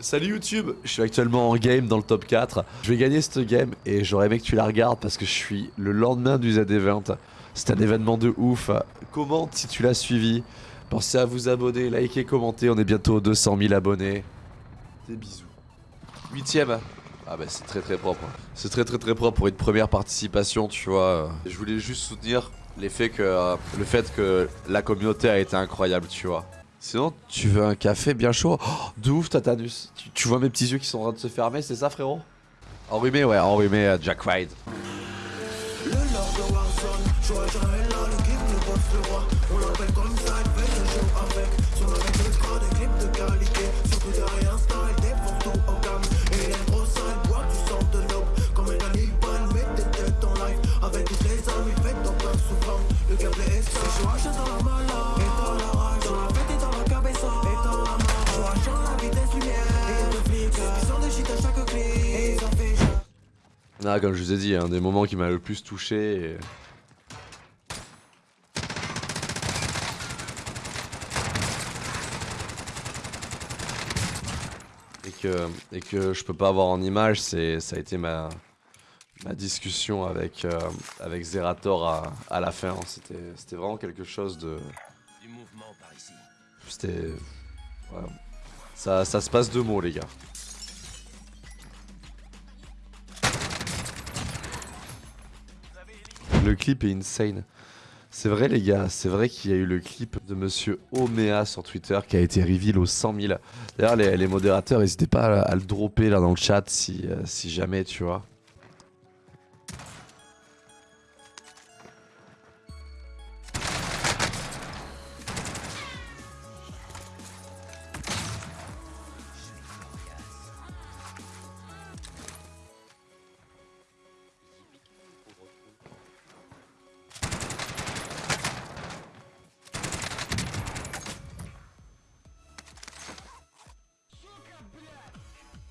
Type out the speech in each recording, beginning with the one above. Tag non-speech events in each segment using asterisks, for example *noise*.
Salut YouTube, je suis actuellement en game dans le top 4. Je vais gagner cette game et j'aurais aimé que tu la regardes parce que je suis le lendemain du Z-Event. C'est un événement de ouf. Commente si tu l'as suivi? Pensez à vous abonner, liker, commenter. On est bientôt aux 200 000 abonnés. Des bisous. Huitième. Ah bah c'est très très propre. C'est très très très propre pour une première participation, tu vois. Je voulais juste soutenir l'effet que, le fait que la communauté a été incroyable, tu vois. Sinon, tu veux un café bien chaud? Oh, De ouf, Tatanus. Tu, vois mes petits yeux qui sont en train de se fermer, c'est ça, frérot? Enrhumé, ouais, enrhumé, euh, Jack Ride. Le Joachim est l'équipe nous bosse le roi. Ah, comme je vous ai dit, un des moments qui m'a le plus touché. Et... Et que, et que je peux pas avoir en image, c'est ça a été ma, ma discussion avec, euh, avec Zerator à, à la fin. C'était vraiment quelque chose de. C'était. Ouais. Ça, ça se passe deux mots, les gars. Le clip est insane. C'est vrai les gars, c'est vrai qu'il y a eu le clip de Monsieur Omea sur Twitter qui a été reveal aux 100 000. D'ailleurs les, modérateurs n'hésitez pas à, le dropper là dans le chat si, euh, si jamais tu vois.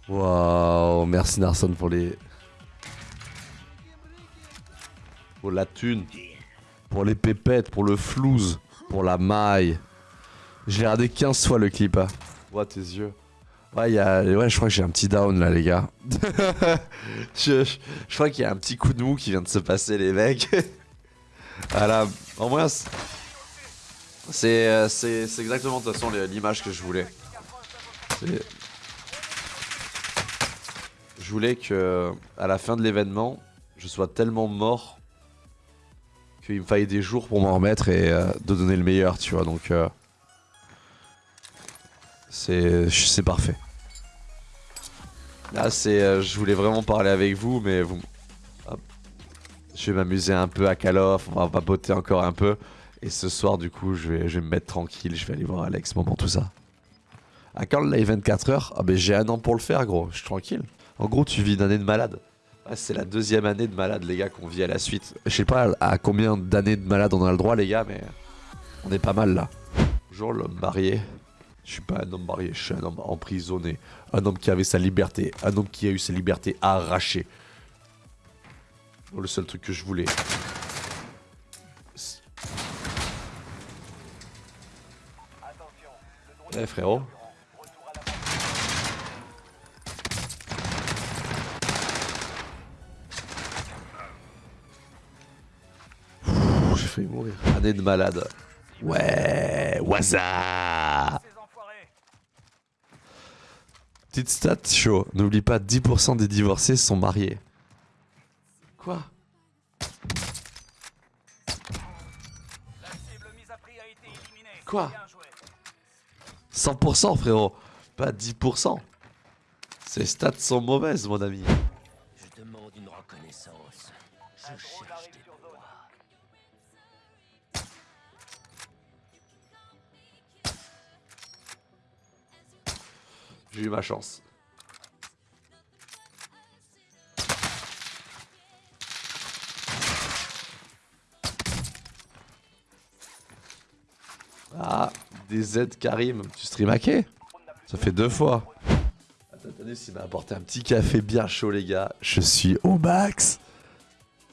Waouh, merci Narson pour les... Pour la thune. Pour les pépettes, pour le flouze. Pour la maille. J'ai regardé 15 fois le clip. Hein. tes yeux. Ouais, y a... ouais, je crois que j'ai un petit down là, les gars. *laughs* je, je, crois qu'il y a un petit coup de mou qui vient de se passer, les mecs. *laughs* voilà, en moins, c'est exactement de toute façon l'image que je voulais. Je voulais que à la fin de l'événement, je sois tellement mort qu'il me fallait des jours pour m'en remettre et euh, de donner le meilleur, tu vois. Donc euh, c'est parfait. Là, c'est euh, je voulais vraiment parler avec vous, mais vous, je vais m'amuser un peu à Call of, on va papoter encore un peu. Et ce soir, du coup, je vais, me mettre tranquille, je vais aller voir Alex, moment tout ça. À quand le live 24 heures Ah ben j'ai un an pour le faire, gros, je suis tranquille. En gros, tu vis une année de malade. c'est la deuxième année de malade, les gars, qu'on vit à la suite. Je sais pas à combien d'années de malade on a le droit, les gars, mais on est pas mal là. Bonjour, l'homme marié. Je suis pas un homme marié, je suis un homme emprisonné. Un homme qui avait sa liberté. Un homme qui a eu sa liberté arrachée. le seul truc que je voulais. Eh frérot mourir. Année de malade. Ouais, waza Petite stat chaud. N'oublie pas, 10% des divorcés sont mariés. Quoi? Quoi? 100% frérot, pas 10%. Ces stats sont mauvaises mon ami. Je demande une reconnaissance. Je cherche des J'ai eu ma chance. Ah, des Z Karim. Tu stream hacké Ça fait deux fois. Attendez, s'il m'a apporté un petit café bien chaud, les gars. Je suis au max.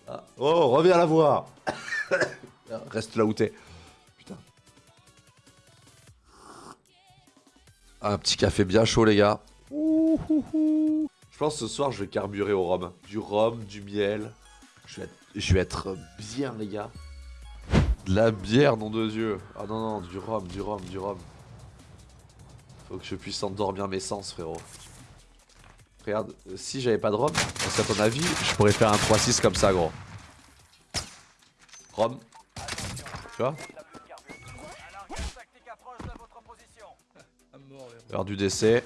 Ah. Oh, reviens la voir. *coughs* Reste là où t'es. Un petit café bien chaud, les gars. Ouh. Je pense que ce soir, je vais carburer au rhum. Du rhum, du miel. Je vais être, bien, les gars. De la bière, nom de Dieu. Ah non, non, du rhum, du rhum, du rhum. Faut que je puisse endormir mes sens, frérot. Regarde, si j'avais pas de rhum, est-ce qu'à ton avis, je pourrais faire un 3-6 comme ça, gros Rhum. Tu vois? L'heure du décès.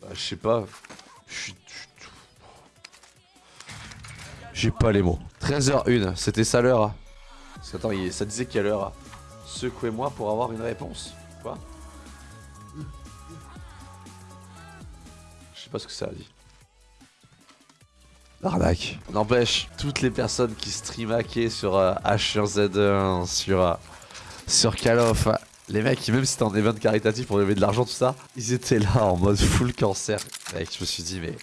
Bah, je sais pas. J'ai pas les mots. 13h01, c'était ça l'heure. Attends, ça disait quelle heure Secouez-moi pour avoir une réponse. Quoi Je sais pas ce que ça a dit. L'arnaque. N'empêche, toutes les personnes qui streamaquaient sur euh, H1Z1, sur, euh, sur Call of, les mecs, même si c'était un event caritatif pour lever de l'argent, tout ça, ils étaient là en mode full cancer. Mec, je me suis dit, mais,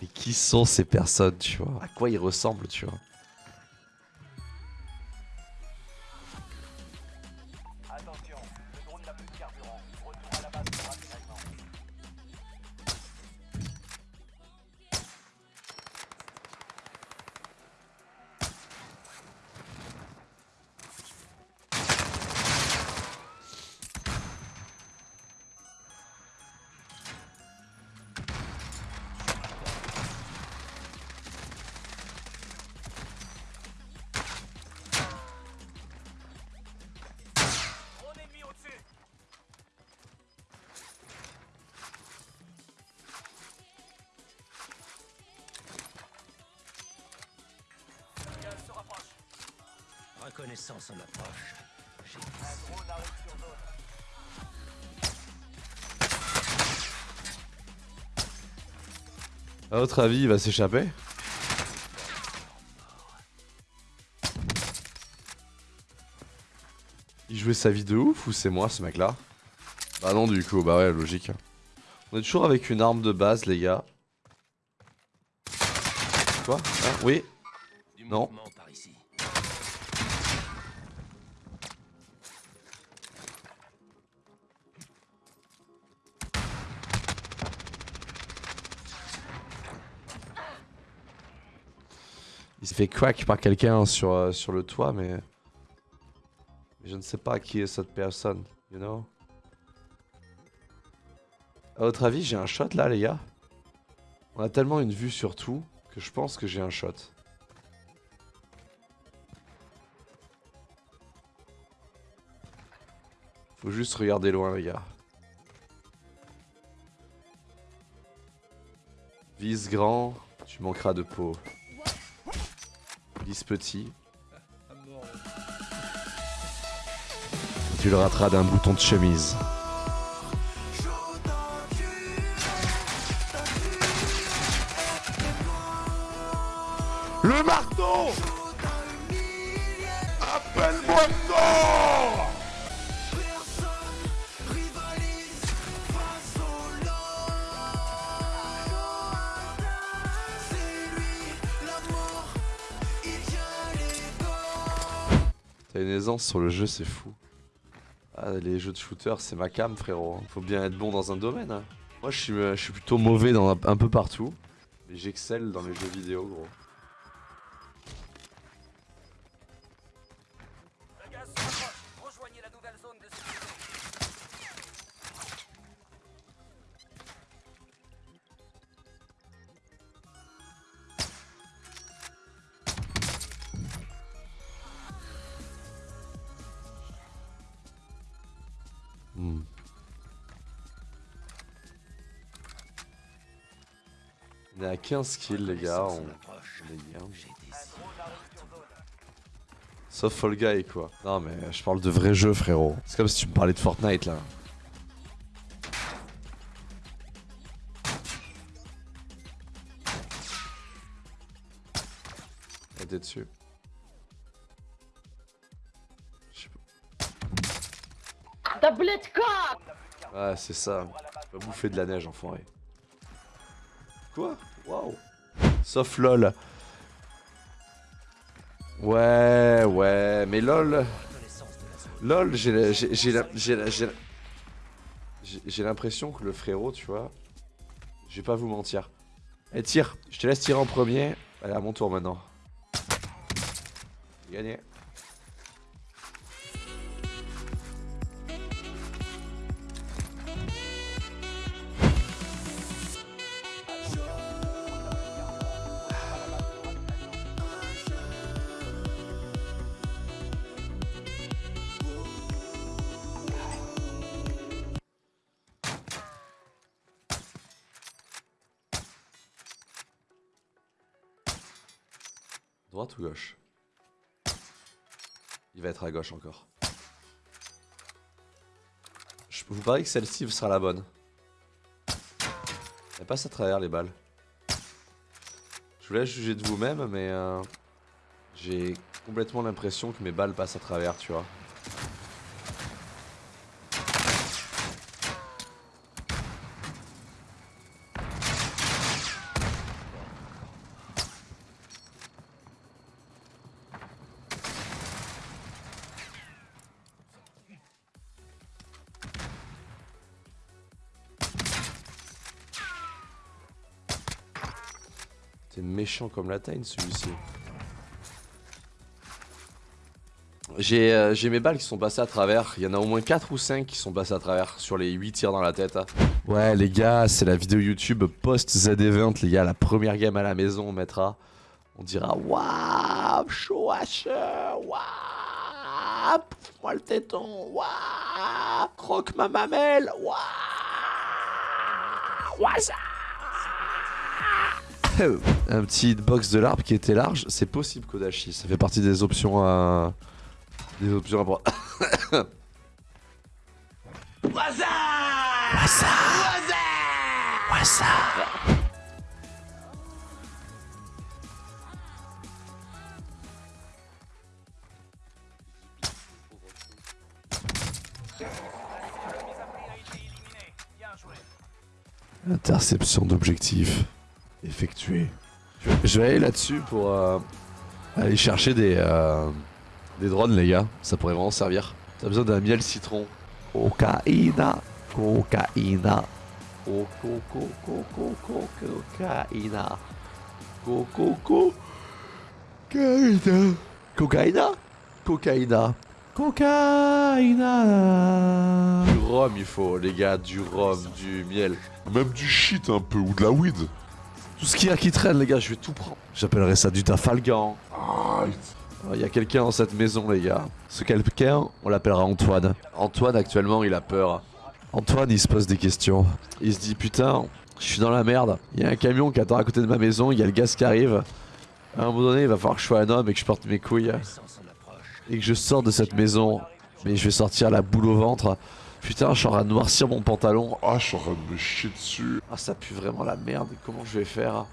mais qui sont ces personnes, tu vois? À quoi ils ressemblent, tu vois? Reconnaissance en approche. À votre avis, il va s'échapper? Il jouait sa vie de ouf ou c'est moi ce mec là Bah non du coup, bah ouais logique. On est toujours avec une arme de base les gars. Quoi? Hein? Oui Non crack par quelqu'un sur, euh, sur le toit, mais... Je ne sais pas qui est cette personne, you know? À votre avis, j'ai un shot là, les gars? On a tellement une vue sur tout que je pense que j'ai un shot. Faut juste regarder loin, les gars. Vise grand, tu manqueras de peau petit. Tu le rateras d'un bouton de chemise. Le marteau Appelle-moi T'as une aisance sur le jeu, c'est fou. Ah, les jeux de shooter, c'est ma cam, frérot. Faut bien être bon dans un domaine. Hein. Moi, je suis, euh, je suis plutôt mauvais dans un, peu partout. Mais j'excelle dans les jeux vidéo, gros. Hmm. On est à 15 kills les gars, on. Sauf Fall Guy quoi. Non mais je parle de vrai jeu frérot. C'est comme si tu me parlais de Fortnite là. T'es dessus. Tablette quoi Ouais, c'est ça. Tu vas bouffer de la neige, enfoiré. Quoi? Waouh Sauf LOL. Ouais, ouais, mais LOL... LOL, j'ai l'impression que le frérot, tu vois, je vais pas vous mentir. Eh, tire, je te laisse tirer en premier. Allez, à mon tour maintenant. Gagné. Droite ou gauche? Il va être à gauche encore. Je vous parie que celle-ci sera la bonne. Elle passe à travers les balles. Je vous laisse juger de vous-même, mais euh, j'ai complètement l'impression que mes balles passent à travers, tu vois. T'es méchant comme la taille celui-ci. J'ai euh, j'ai mes balles qui sont passées à travers. Il y en a au moins 4 ou 5 qui sont passées à travers sur les 8 tirs dans la tête. Ouais, les gars, c'est la vidéo YouTube post-Z-Event. Les gars, la première game à la maison, on mettra. On dira Waouh, chaud Waouh, pouffe-moi le téton. Waouh, croque ma mamelle. Waouh, Waouh, *coughs* un petit hitbox de l'arbre qui était large, c'est possible Kodashi, ça fait partie des options à... Des options à prendre. *coughs* Waza. Waza. Waza. *coughs* Interception d'objectif effectuée. Je vais aller là-dessus pour euh, aller chercher des, euh, des drones, les gars. Ça pourrait vraiment servir. T'as besoin d'un miel citron. Cocaïna, cocaïna. Coco, coco, coco, cocaïna. Coco, cocaïna. Cocaïna? Cocaïna. Cocaïna. Du rhum, il faut, les gars, du rhum, du miel. Même du shit un peu, ou de la weed. Tout ce qu'il y a qui traîne, les gars, je vais tout prendre. J'appellerai ça du tafalgan. Ah, Il y a quelqu'un dans cette maison, les gars. Ce quelqu'un, on l'appellera Antoine. Antoine, actuellement, il a peur. Antoine, il se pose des questions. Il se dit, putain, je suis dans la merde. Il y a un camion qui attend à côté de ma maison, il y a le gaz qui arrive. À un moment donné, il va falloir que je sois un homme et que je porte mes couilles. Et que je sorte de cette maison. Mais je vais sortir la boule au ventre. Putain, je suis en train de noircir mon pantalon. ah, je suis en train de me chier dessus. Ah, ça pue vraiment la merde. Comment je vais faire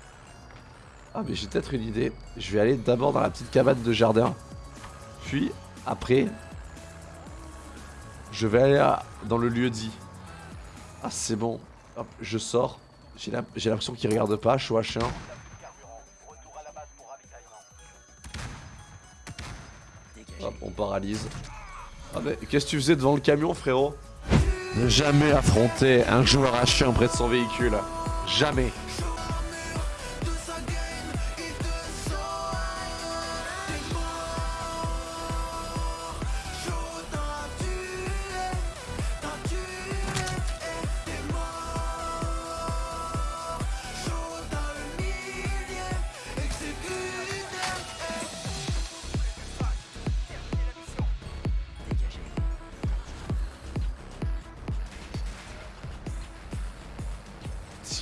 Ah, mais j'ai peut-être une idée. Je vais aller d'abord dans la petite cabane de jardin. Puis, après, je vais aller à- dans le lieu dit. Ah, c'est bon. Hop, je sors. J'ai l'impression qu'il regarde pas. Je suis H1. Hop, on paralyse. Ah, mais qu'est-ce que tu faisais devant le camion, frérot? Ne jamais affronter un joueur H1 près de son véhicule. Jamais.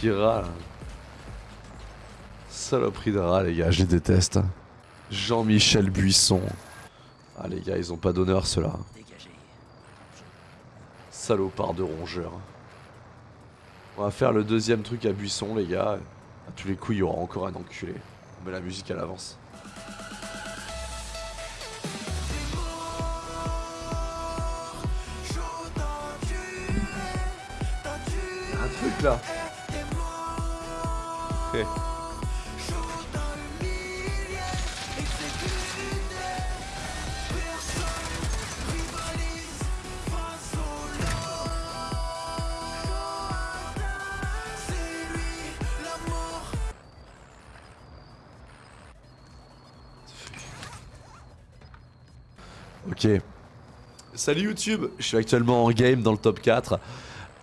Là. Saloperie de rat, les gars, je les déteste. Jean-Michel Buisson. Ah, les gars, ils ont pas d'honneur, ceux-là. Salopard de rongeur. On va faire le deuxième truc à Buisson, les gars. À tous les coups, il y aura encore un enculé. On met la musique à l'avance. Un truc là fait. Ok. Salut YouTube, je suis actuellement en game dans le top 4.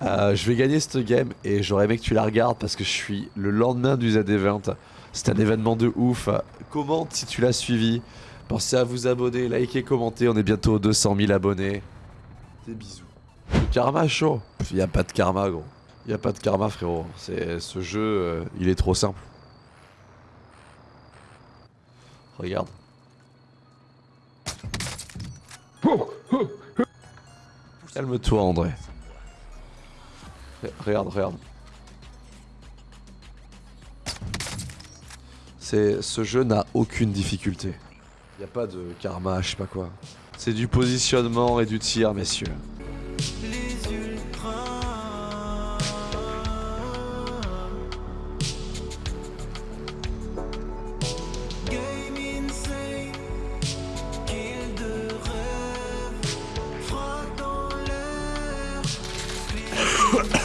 Euh, je vais gagner cette game et j'aurais aimé que tu la regardes parce que je suis le lendemain du ZD20. C'est un événement de ouf. Commente si tu l'as suivi. Pensez à vous abonner, liker, commenter. On est bientôt aux 200 000 abonnés. Des bisous. Le karma chaud. Il a pas de karma gros. Il y a pas de karma frérot. Ce jeu, euh, il est trop simple. Regarde. Calme-toi André. Re- Regarde, regarde. C'est ce jeu n'a aucune difficulté. Y a pas de karma, je sais pas quoi. C'est du positionnement et du tir, messieurs.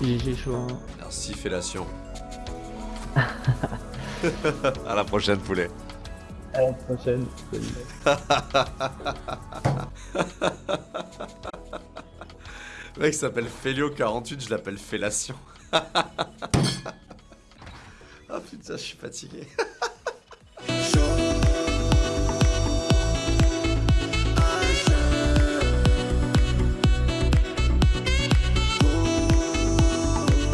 GG chaud. hein. Merci fellation. *laughs* à la prochaine poulet. À la prochaine. *laughs* Le mec s'appelle Félio48, je l'appelle Fellation. *laughs* Ah putain, je suis fatigué.